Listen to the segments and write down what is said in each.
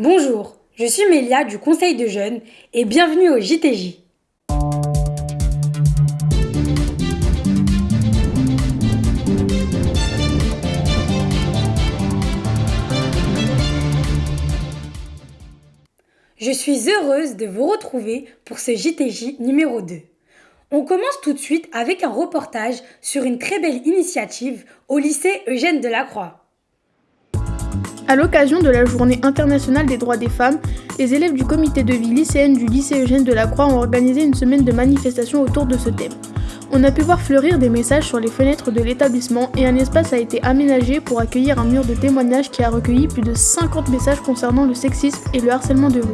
Bonjour, je suis Mélia du Conseil de jeunes et bienvenue au JTJ. Je suis heureuse de vous retrouver pour ce JTJ numéro 2. On commence tout de suite avec un reportage sur une très belle initiative au lycée Eugène Delacroix. À l'occasion de la Journée internationale des droits des femmes, les élèves du comité de vie lycéenne du lycée Eugène Delacroix ont organisé une semaine de manifestations autour de ce thème. On a pu voir fleurir des messages sur les fenêtres de l'établissement et un espace a été aménagé pour accueillir un mur de témoignages qui a recueilli plus de 50 messages concernant le sexisme et le harcèlement de rue.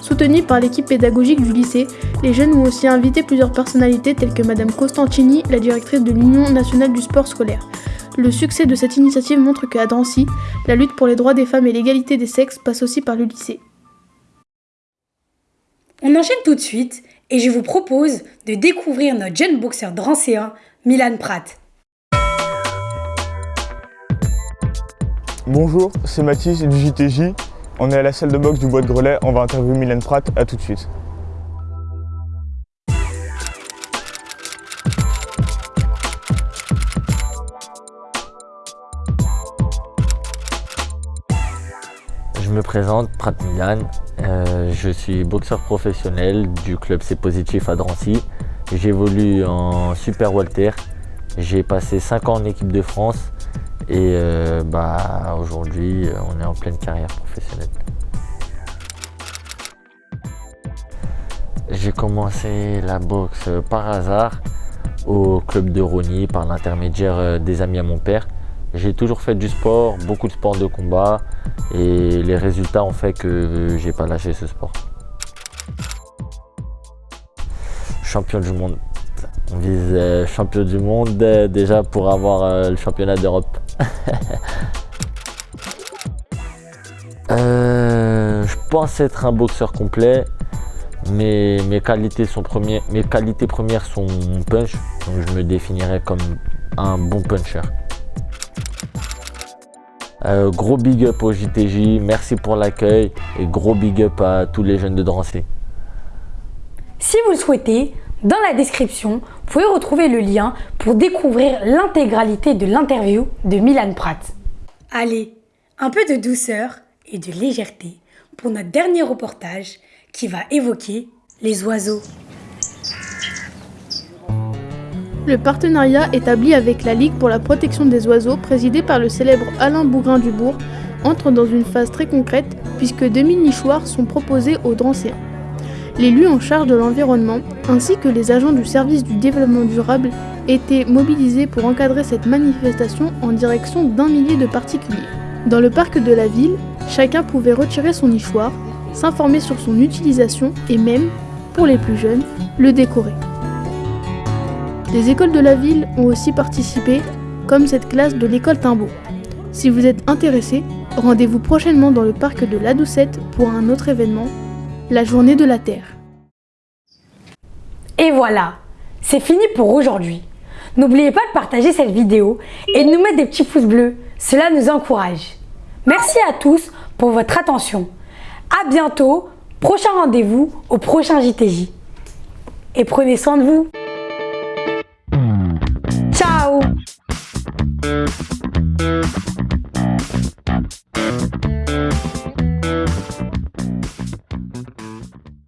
Soutenus par l'équipe pédagogique du lycée, les jeunes ont aussi invité plusieurs personnalités telles que Madame Costantini, la directrice de l'Union nationale du sport scolaire. Le succès de cette initiative montre qu'à Drancy, la lutte pour les droits des femmes et l'égalité des sexes passe aussi par le lycée. On enchaîne tout de suite et je vous propose de découvrir notre jeune boxeur drancéen, Milan Pratt. Bonjour, c'est Mathis du JTJ. On est à la salle de boxe du Bois de Grelais, on va interviewer Milan Pratt, à tout de suite. Je me présente, Prat Milan. Euh, je suis boxeur professionnel du club C Positif à Drancy. J'évolue en Super Walter. J'ai passé 5 ans en équipe de France et euh, bah, aujourd'hui on est en pleine carrière professionnelle. J'ai commencé la boxe par hasard au club de Rony par l'intermédiaire euh, des amis à mon père. J'ai toujours fait du sport, beaucoup de sport de combat et les résultats ont fait que j'ai pas lâché ce sport. Champion du monde. On vise euh, champion du monde euh, déjà pour avoir euh, le championnat d'Europe. je pense être un boxeur complet, mais mes qualités, premières, sont punch, donc je me définirais comme un bon puncher. Euh, gros big up au JTJ, merci pour l'accueil et gros big up à tous les jeunes de Drancy. Si vous le souhaitez, dans la description, vous pouvez retrouver le lien pour découvrir l'intégralité de l'interview de Milan Pratt. Allez, un peu de douceur et de légèreté pour notre dernier reportage qui va évoquer les oiseaux. Le partenariat établi avec la Ligue pour la protection des oiseaux, présidé par le célèbre Alain Bougrain-Dubourg, entre dans une phase très concrète puisque 2000 nichoirs sont proposés aux Drancéens. L'élu en charge de l'environnement, ainsi que les agents du service du développement durable, étaient mobilisés pour encadrer cette manifestation en direction d'un millier de particuliers. Dans le parc de la ville, chacun pouvait retirer son nichoir, s'informer sur son utilisation et même, pour les plus jeunes, le décorer. Des écoles de la ville ont aussi participé, comme cette classe de l'école Timbaud. Si vous êtes intéressé, rendez-vous prochainement dans le parc de la Doucette pour un autre événement, la Journée de la Terre. Et voilà, c'est fini pour aujourd'hui. N'oubliez pas de partager cette vidéo et de nous mettre des petits pouces bleus, cela nous encourage. Merci à tous pour votre attention. A bientôt, prochain rendez-vous au prochain JTJ. Et prenez soin de vous thank you